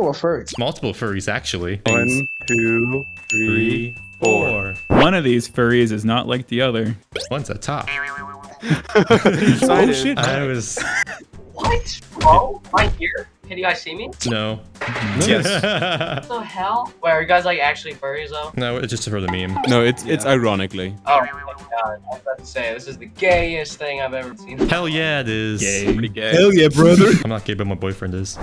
Oh, a furry. Multiple furries, actually. One, two, three, four. One of these furries is not like the other. One's a top. oh shit. I was. What? Bro, right here? Can you guys see me? No. Yes. What the hell? Wait, are you guys like actually furries though? no, it's just for the meme. No, it's it's ironically. Oh my god, I was about to say, this is the gayest thing I've ever seen. Hell yeah, it is. Gay. Pretty gay. Hell yeah, brother. I'm not gay, but my boyfriend is.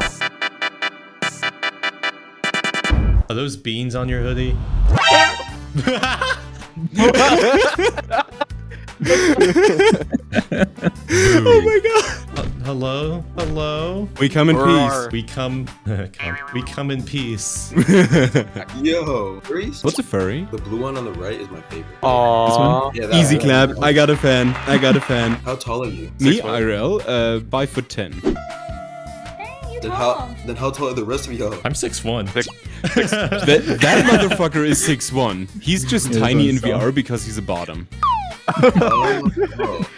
Are those beans on your hoodie? oh my god. Uh, hello? Hello? We come in peace. We come, come. We come in peace. Yo, furries? What's a furry? The blue one on the right is my favorite. Aww. Yeah, that Easy one. clap. I got a fan. I got a fan. How tall are you? Me, IRL, uh, five foot ten. Then how then how tall are the rest of y'all? I'm 6'1". That that motherfucker is six one. He's just Yeah, tiny in that's. VR because he's a bottom. Oh, oh.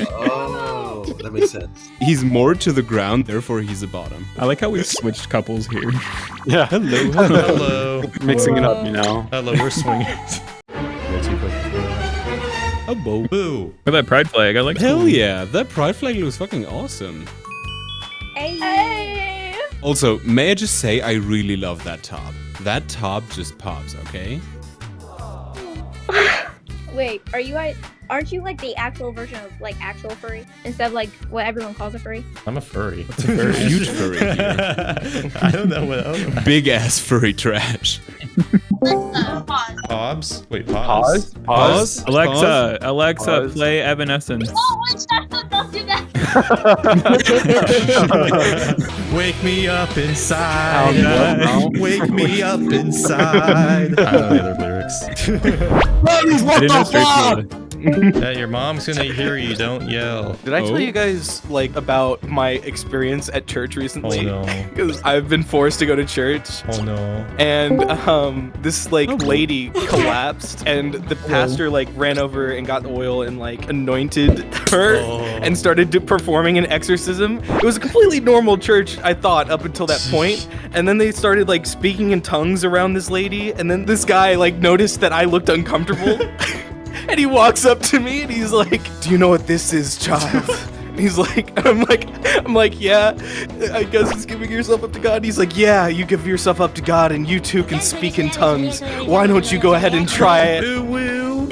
Oh, that makes sense. He's more to the ground, therefore he's a bottom. I like how we switched couples here. Yeah, Hello, hello. Hello. mixing it up, you know. Hello, we're swinging. A bow. Boo. Look at that pride flag. I like Hell yeah, that pride flag looks fucking awesome. Hey. Also, may I just say I really love that top. That top just pops, okay? Wait, are you guys? Aren't you like the actual version of like actual furry instead of like what everyone calls a furry? I'm a furry. furry? Huge furry. I don't know what else. Big ass furry trash. Pobs? Wait, pause. Pause. Pause. Alexa, Alexa, Pause. play Evanescence. Oh, don't do that. Wake me up inside. Oh, no. Wake me up inside. I don't know the other lyrics. I didn't know straight to yeah, your mom's gonna hear you. Don't yell. Did I Oh. tell you guys like about my experience at church recently? Oh recently? no. Because I've been forced to go to church. Oh no. And um, this like lady collapsed, and the pastor like ran over and got oil and like anointed her Oh. and started do- performing an exorcism. It was a completely normal church, I thought, up until that point. And then they started like speaking in tongues around this lady, and then this guy like noticed that I looked uncomfortable, and he walks up to me and he's like, "Do you know what this is, child?" And He's like, and I'm like, I'm like, yeah, I guess it's giving yourself up to God. He's like, yeah, you give yourself up to God and you too can speak in tongues. Why don't you go ahead and try it?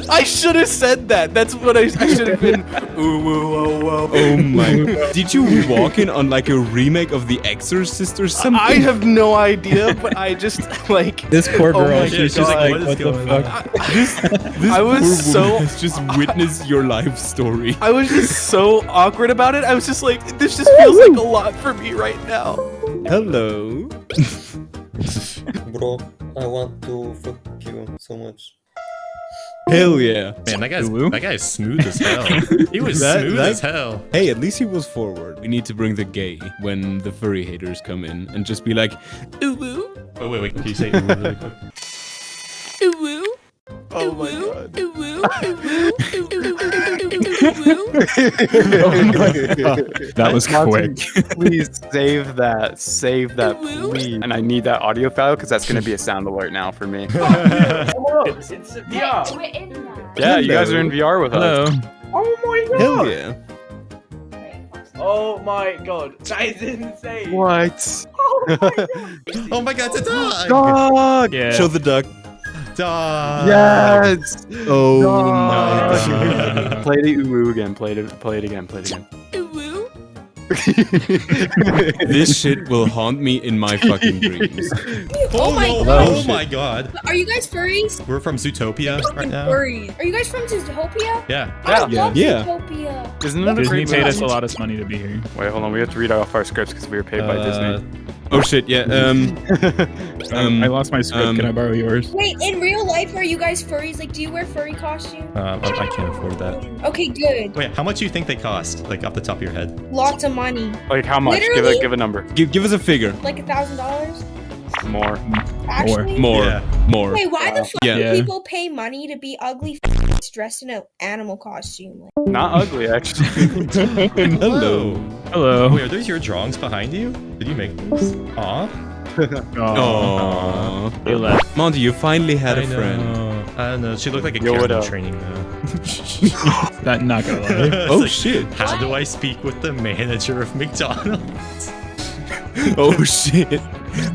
Ooh, woo. I should have said that. That's what I, I should have been. Ooh, woo, oh, whoa. Oh my. Did you walk in on like a remake of The Exorcist or something? I have no idea, but I just like. This poor Oh girl, my she's just God. like, What is what the fuck? on? this, this I was poor woman so- has just witnessed your life story. I was just so awkward about it. I was just like, this just feels like a lot for me right now. Hello. Bro, I want to fuck you so much. Hell yeah. Man, that guy's Ooh. that guy's smooth as hell. He was That- smooth that- as hell. Hey, at least he was forward. We need to bring the gay when the furry haters come in and just be like, ooh woo, Wait, wait, wait. Can you say ooh really quick? ooh woo. Oh my god. Ooh woo, That was quick. Please save that. Save that, please. And I need that audio file because that's going to be a sound alert now for me. it's, it's VR. We're in that. Yeah, you guys are in VR with us. Hello. Oh my god. Hell yeah. Oh my god. That is insane. What? oh my oh god, it's a dog! Dog! Yeah. Show the duck. Dog! Yes! Oh Dog. my god. play the ooh again. Play it. Play it again. Play it again. this shit will haunt me in my fucking dreams. Oh my no. god. Oh my god. Are you guys furries? We're from Zootopia right now. Furries. Are you guys from Zootopia? Yeah. I Yeah. love Yeah. Zootopia. Isn't it a Disney great paid us a lot of money to be here. Wait, hold on. We have to read off our scripts because we were paid by Uh, Disney. Oh shit, yeah. Um, um, I lost my script. um, Can I borrow yours? Wait, in real life, are you guys furries? Like, do you wear furry costumes? Uh, I I can't afford that. Okay, good. Wait, how much do you think they cost? Like off the top of your head? Lots of money. Like how much? Give Literally? a give a number. give, give us a figure. Like a thousand dollars? More. Actually? More. Yeah. More. Wait, why the fuck Yeah. do people pay money to be ugly f- dressed in an animal costume? Like, Not ugly actually. Hello. Hello. Wait, are those your drawings behind you? Did you make those? Aw. Oh, He left. Monty, you finally had a I friend. know. I don't know. She looked like a Yo, what in training though. That not gonna lie. Oh like, shit! How do I speak with the manager of McDonald's? Oh shit!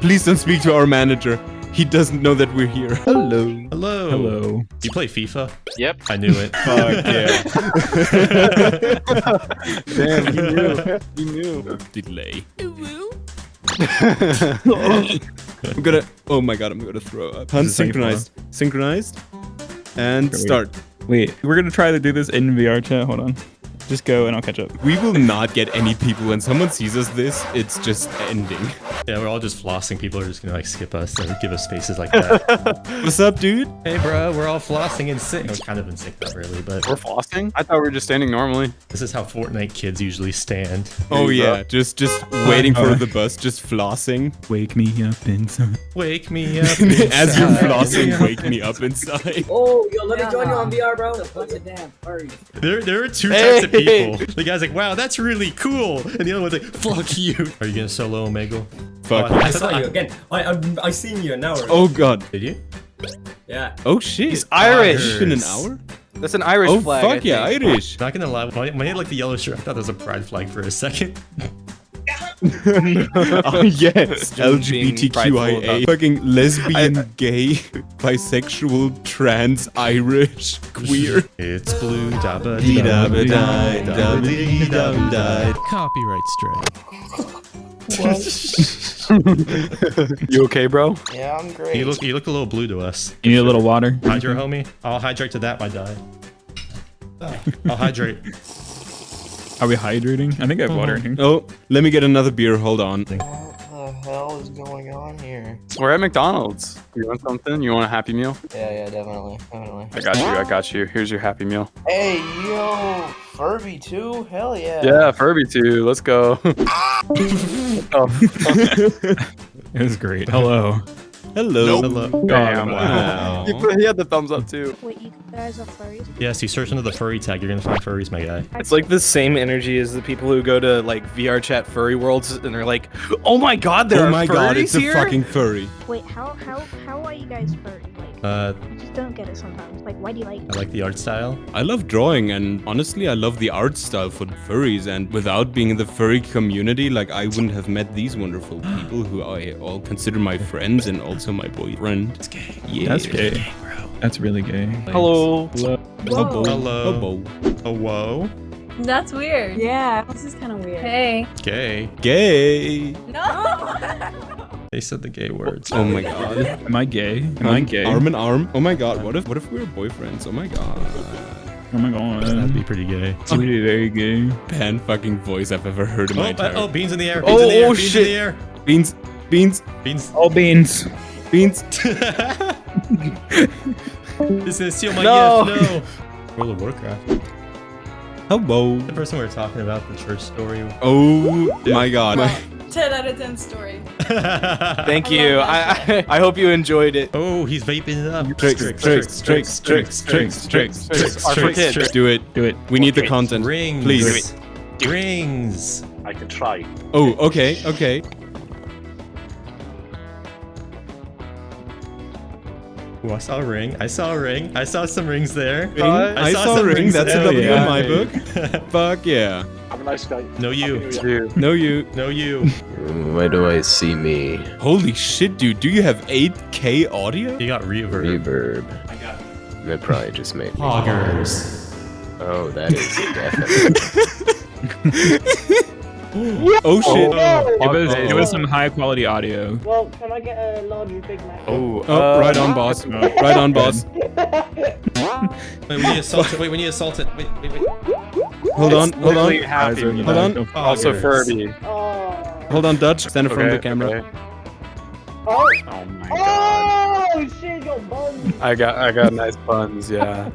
Please don't speak to our manager. He doesn't know that we're here. Hello. Hello. Hello. You play FIFA? Yep. I knew it. Fuck yeah. Damn, you knew. You knew. Delay. I'm gonna. Oh my god! I'm gonna throw up. Is this how Unsynchronized. Synchronized. And start. Wait, we're gonna try to do this in VR chat. Hold on. Just go and I'll catch up. We will not get any people when someone sees us this. It's just ending. Yeah, we're all just flossing. People are just gonna like skip us and give us spaces like that. What's up, dude? hey, bro, we're all flossing and in sync. No, kind of in sync, not really, but We're flossing? I thought we were just standing normally. this is how Fortnite kids usually stand. Oh you go. yeah, just just waiting for uh, the bus, just flossing. Wake me up inside. Wake me up. As you're flossing, wake me up inside. Oh, yo, let me join you on VR, bro. Bunch of damn furries. There, there are two types of people. The guy's like, "Wow, that's really cool," and the other one's like, "Fuck you." Are you gonna solo Omegle? Fuck. Oh, I saw you again. I I, I seen you an hour. ago. Oh god. Did you? yeah. Oh shit. He's Irish. It's been an hour? That's an Irish Oh flag. I fuck yeah, think. Irish. Not gonna lie, when I, when I had like the yellow shirt, I thought there was a pride flag for a second. oh yes. Just being prideful LGBTQIA. Fucking lesbian, gay, bisexual, trans, Irish, queer. It's blue, dabba Dee da da ba die, da ba dee da ba die. Copyright strike. You okay, bro? Yeah, I'm great. You look, you look a little blue to us. You need a little water. Hydro, homie. I'll hydrate to that. My die. I'll hydrate. Are we hydrating? I think I have water in mm-hmm. here. Oh, let me get another beer. Hold on. What the hell is going on here? We're at McDonald's. You want something? You want a Happy Meal? Yeah, yeah, definitely, definitely. I got you. I got you. Here's your Happy Meal. Hey, yo, Furby too? Hell yeah. Yeah, Furby too. Let's go. oh, It was great. Hello. Hello. Hello. damn. Wow. He, put- he had the thumbs up too. Wait, you guys are furries? Yes, you search under the furry tag. You're gonna find furries, my guy. It's like the same energy as the people who go to like VR chat furry worlds and they're like, "Oh my god, there oh are my furries god, it's here!" a fucking furry. Wait, how how how are you guys furry? Like, Uh, I just don't get it sometimes. Like, why do you like? I like the art style. I love drawing and honestly I love the art style for furries and without being in the furry community like I wouldn't have met these wonderful people who I all consider my friends and also my boyfriend. It's gay. Yeah. That's gay. bro. That's really gay. Hello. Hello. Hello. Hello. Hello. Oh, whoa. That's weird. Yeah, this is kind of weird. Hey. Gay. Gay. No. They said the gay words. Oh my god. Am I gay? Am I gay? Arm in arm. Oh my god. What if what if we were boyfriends? Oh my god. Oh my god. That'd be pretty gay. It's really very gay. Pan fucking voice I've ever heard in Oh, my uh, entire. oh, beans in the air. Oh, Beans in the air. oh, beans shit. in the air. beans. Beans. Beans. All beans. Beans. this is steal my No. gift. No. World of Warcraft. Hello. The person we were talking about, the church story. Oh my god. 10 out of 10 story. Thank I you. I, I I hope you enjoyed it. Oh, he's vaping it up. Tricks, tricks, tricks, tricks, tricks, tricks, tricks, Are for tricks, tricks. Do it. Do it. We need the content. Rings. Please. Rings. I can try. Oh, okay, okay. Oh, I saw a ring. I saw a ring. I saw some rings there. Uh, ring? I saw a some ring. rings That's a there. W in my book. Fuck yeah. Have a nice day. No you. No you. No you. Mm, Why do I see me? Holy shit, dude. Do you have 8K audio? You got reverb. Reverb. I got it. That probably just made me. Poggers. Oh, that is definitely. Oh shit. It was, it was some high quality audio. Well, can I get a large Big Mac? Oh, oh uh, uh, right on, boss. Right on, boss. Wait, we need to salt it. Wait, we need to salt it. Wait, wait, wait. Hold on, hold on. Literally Happy Meal. Hold on. Oh, oh, also Furby. Oh. Hold on, Dutch. Stand in front of the camera. okay. Oh. Oh my god. Oh shit, your buns. I got I got nice buns, yeah.